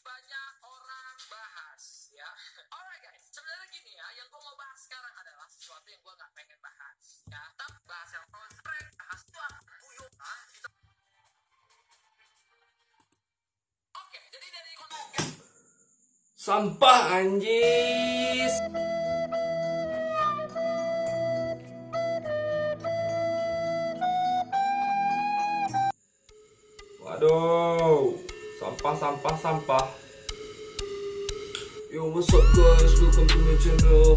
banyak orang bahas ya. Alright guys, sebenarnya gini ya, yang gue mau bahas sekarang adalah sesuatu yang gue nggak pengen bahas ya. Tapi bahas yang konsep, bahas itu apa? Guyonan. Kita... Oke, jadi dari konsep Sampah anjis. Waduh, sampah sampah sampah. Yo what's up guys, welcome to my channel.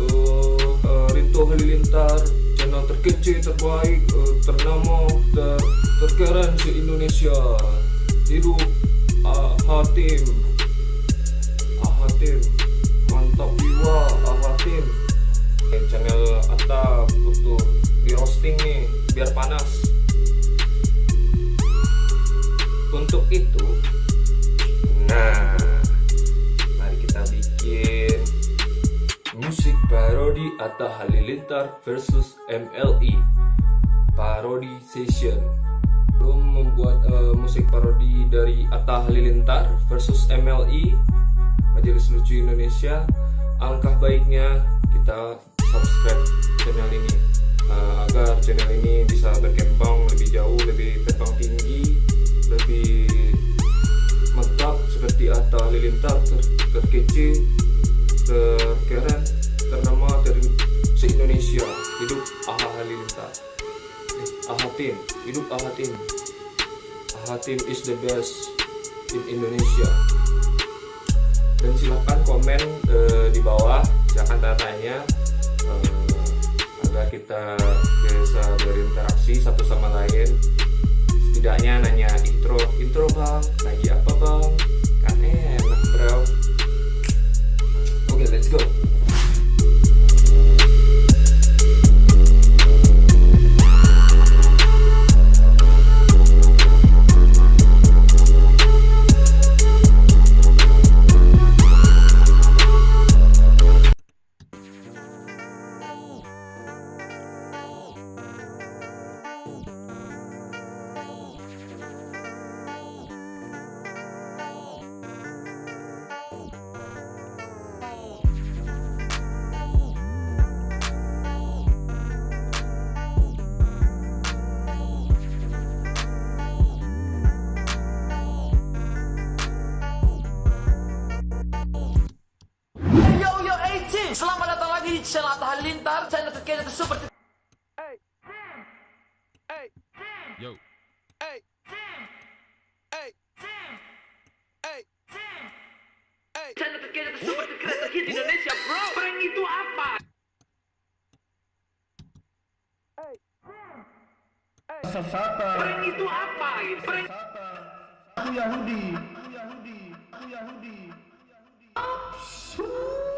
Uh, uh, Rinto Halilintar, channel terkecil, terbaik, uh, ternama, ter terkeren se Indonesia. Hidup uh, Hatim. Ahatim mantap jiwa Ahatim Atta Halilintar versus MLI parodi session. Belum membuat eh, musik parodi dari Atta Halilintar versus MLI Majelis Lucu Indonesia. Alangkah baiknya kita subscribe channel ini uh, agar channel ini bisa berkembang lebih jauh lebih terbang tinggi lebih mantap seperti Atta Halilintar ter terkece terkeren Aha Halilintar eh, hidup Ahatim Ahatim is the best in Indonesia. Dan silahkan komen eh, di bawah silahkan tanya eh, agar kita bisa berinteraksi satu sama lain. Setidaknya nanya intro intro bang. Lagi apa bang 18, selamat datang lagi di channel Atta Halilintar, channel terkini super Yo. channel terkini super terkini di Indonesia, bro. Prank itu apa? Prank itu apa? Prank Aku Yahudi. Aku Yahudi. Aku Yahudi. Yo. channel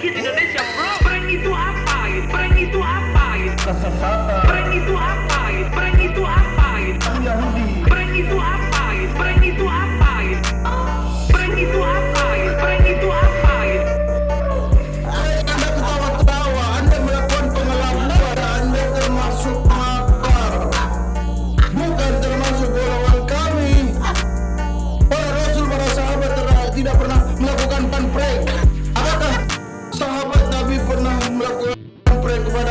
Indonesia, bro. Prank itu apa? Prank itu apa? Kesesatan. Prank itu apa? do